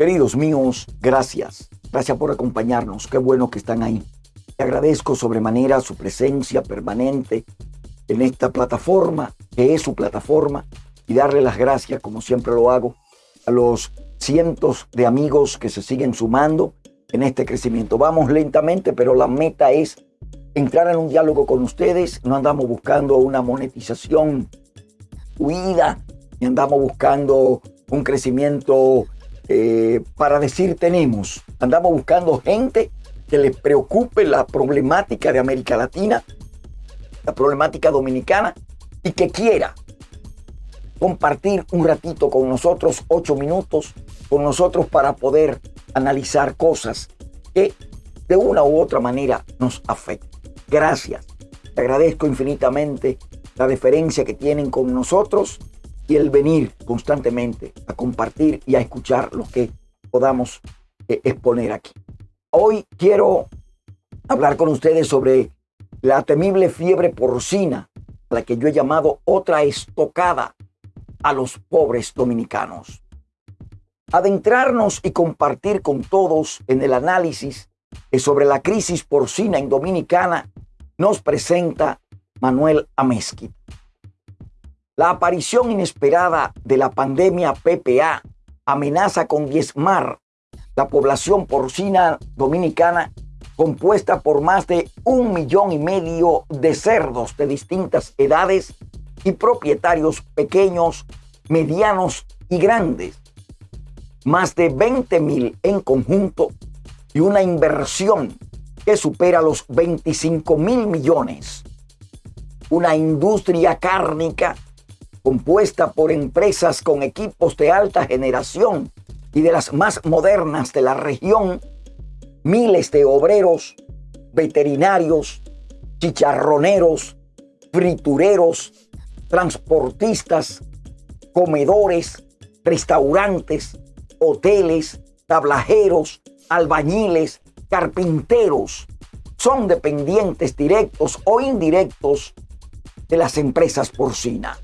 Queridos míos, gracias. Gracias por acompañarnos. Qué bueno que están ahí. Te agradezco sobremanera su presencia permanente en esta plataforma, que es su plataforma, y darle las gracias, como siempre lo hago, a los cientos de amigos que se siguen sumando en este crecimiento. Vamos lentamente, pero la meta es entrar en un diálogo con ustedes. No andamos buscando una monetización huida, ni andamos buscando un crecimiento eh, para decir tenemos. Andamos buscando gente que les preocupe la problemática de América Latina, la problemática dominicana y que quiera compartir un ratito con nosotros, ocho minutos con nosotros para poder analizar cosas que de una u otra manera nos afectan. Gracias. Te agradezco infinitamente la deferencia que tienen con nosotros y el venir constantemente a compartir y a escuchar lo que podamos eh, exponer aquí. Hoy quiero hablar con ustedes sobre la temible fiebre porcina, la que yo he llamado otra estocada a los pobres dominicanos. Adentrarnos y compartir con todos en el análisis sobre la crisis porcina en Dominicana nos presenta Manuel Amezquita. La aparición inesperada de la pandemia PPA amenaza con diezmar la población porcina dominicana compuesta por más de un millón y medio de cerdos de distintas edades y propietarios pequeños, medianos y grandes. Más de 20 mil en conjunto y una inversión que supera los 25 mil millones. Una industria cárnica compuesta por empresas con equipos de alta generación y de las más modernas de la región, miles de obreros, veterinarios, chicharroneros, fritureros, transportistas, comedores, restaurantes, hoteles, tablajeros, albañiles, carpinteros, son dependientes directos o indirectos de las empresas porcina.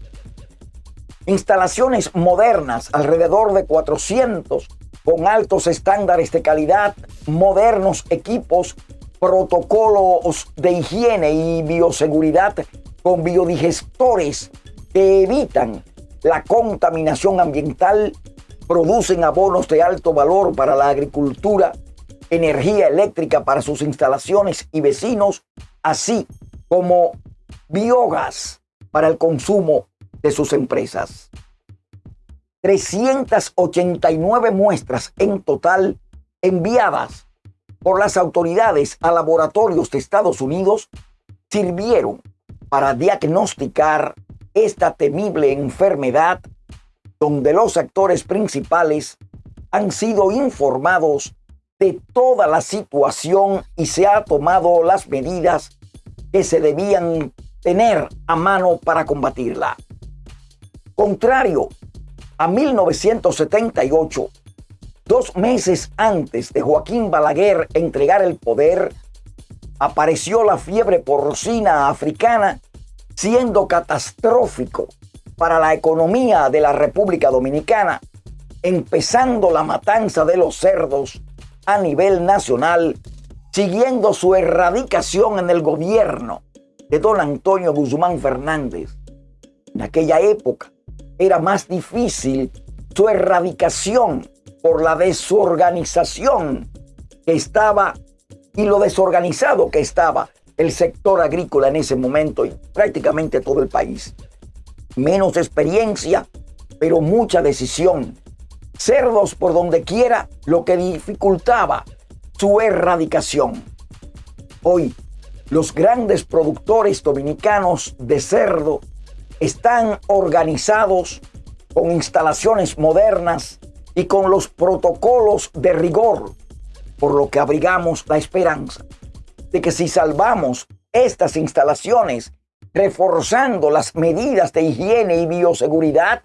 Instalaciones modernas, alrededor de 400, con altos estándares de calidad, modernos equipos, protocolos de higiene y bioseguridad con biodigestores que evitan la contaminación ambiental, producen abonos de alto valor para la agricultura, energía eléctrica para sus instalaciones y vecinos, así como biogás para el consumo de sus empresas. 389 muestras en total enviadas por las autoridades a laboratorios de Estados Unidos sirvieron para diagnosticar esta temible enfermedad donde los actores principales han sido informados de toda la situación y se ha tomado las medidas que se debían tener a mano para combatirla. Contrario a 1978, dos meses antes de Joaquín Balaguer entregar el poder, apareció la fiebre porcina africana, siendo catastrófico para la economía de la República Dominicana, empezando la matanza de los cerdos a nivel nacional, siguiendo su erradicación en el gobierno de don Antonio Guzmán Fernández. En aquella época, era más difícil su erradicación por la desorganización que estaba y lo desorganizado que estaba el sector agrícola en ese momento y prácticamente todo el país. Menos experiencia, pero mucha decisión. Cerdos por donde quiera, lo que dificultaba su erradicación. Hoy, los grandes productores dominicanos de cerdo están organizados con instalaciones modernas y con los protocolos de rigor, por lo que abrigamos la esperanza de que si salvamos estas instalaciones, reforzando las medidas de higiene y bioseguridad,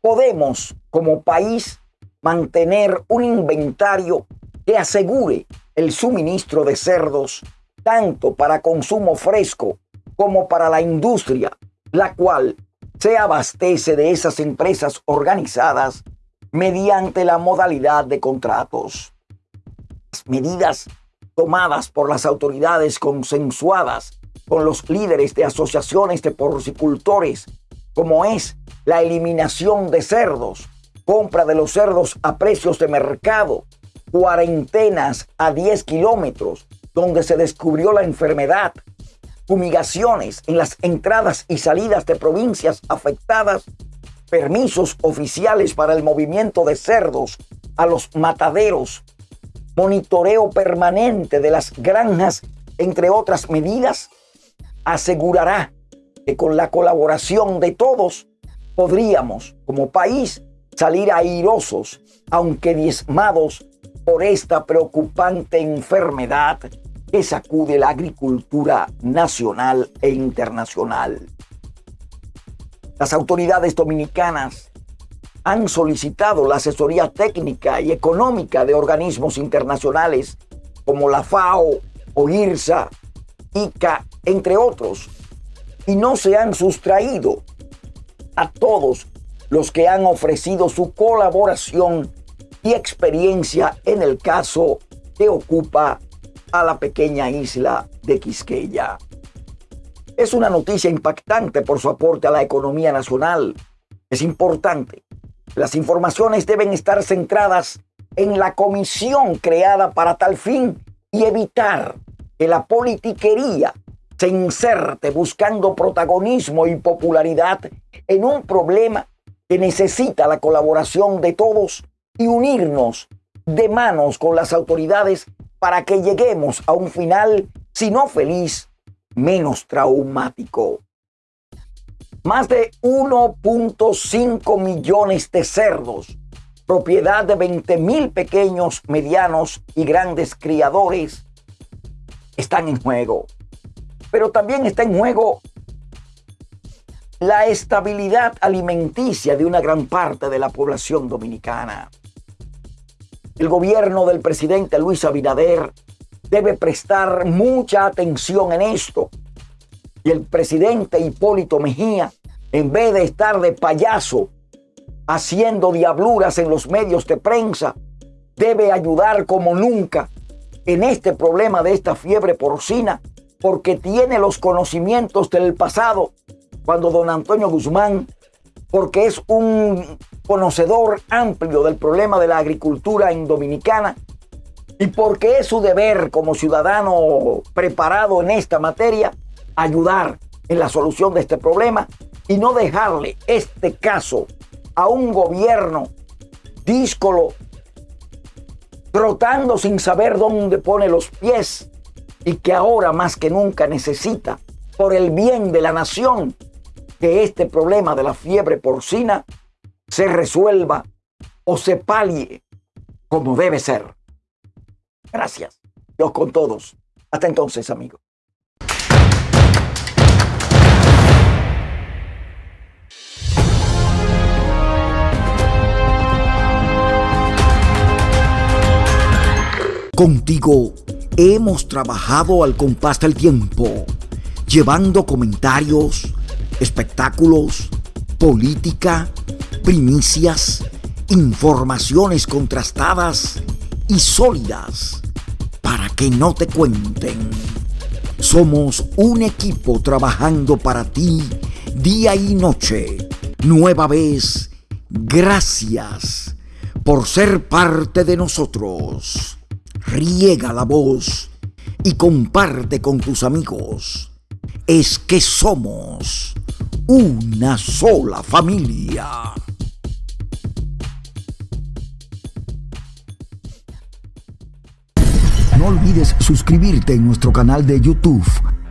podemos como país mantener un inventario que asegure el suministro de cerdos tanto para consumo fresco como para la industria la cual se abastece de esas empresas organizadas mediante la modalidad de contratos. Las medidas tomadas por las autoridades consensuadas con los líderes de asociaciones de porcicultores, como es la eliminación de cerdos, compra de los cerdos a precios de mercado, cuarentenas a 10 kilómetros, donde se descubrió la enfermedad, fumigaciones en las entradas y salidas de provincias afectadas, permisos oficiales para el movimiento de cerdos a los mataderos, monitoreo permanente de las granjas, entre otras medidas, asegurará que con la colaboración de todos podríamos, como país, salir airosos, aunque diezmados por esta preocupante enfermedad que sacude la agricultura nacional e internacional. Las autoridades dominicanas han solicitado la asesoría técnica y económica de organismos internacionales como la FAO o IRSA, ICA, entre otros, y no se han sustraído a todos los que han ofrecido su colaboración y experiencia en el caso que ocupa a la pequeña isla de Quisqueya. Es una noticia impactante por su aporte a la economía nacional. Es importante. Las informaciones deben estar centradas en la comisión creada para tal fin y evitar que la politiquería se inserte buscando protagonismo y popularidad en un problema que necesita la colaboración de todos y unirnos de manos con las autoridades para que lleguemos a un final, si no feliz, menos traumático. Más de 1.5 millones de cerdos, propiedad de 20 mil pequeños, medianos y grandes criadores, están en juego. Pero también está en juego la estabilidad alimenticia de una gran parte de la población dominicana. El gobierno del presidente Luis Abinader debe prestar mucha atención en esto. Y el presidente Hipólito Mejía, en vez de estar de payaso haciendo diabluras en los medios de prensa, debe ayudar como nunca en este problema de esta fiebre porcina, porque tiene los conocimientos del pasado, cuando don Antonio Guzmán, porque es un conocedor amplio del problema de la agricultura en Dominicana y porque es su deber como ciudadano preparado en esta materia ayudar en la solución de este problema y no dejarle este caso a un gobierno díscolo, trotando sin saber dónde pone los pies y que ahora más que nunca necesita, por el bien de la nación, que este problema de la fiebre porcina se resuelva o se palie como debe ser. Gracias. Dios con todos. Hasta entonces, amigos. Contigo hemos trabajado al compás del tiempo, llevando comentarios, espectáculos, política, primicias, informaciones contrastadas y sólidas para que no te cuenten. Somos un equipo trabajando para ti día y noche. Nueva vez, gracias por ser parte de nosotros. Riega la voz y comparte con tus amigos. Es que somos una sola familia. No olvides suscribirte en nuestro canal de YouTube.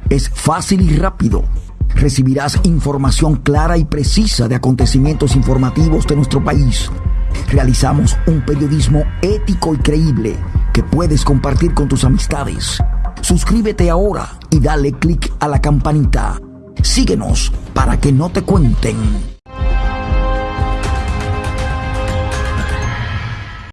Es fácil y rápido. Recibirás información clara y precisa de acontecimientos informativos de nuestro país. Realizamos un periodismo ético y creíble que puedes compartir con tus amistades. Suscríbete ahora y dale clic a la campanita Síguenos para que no te cuenten.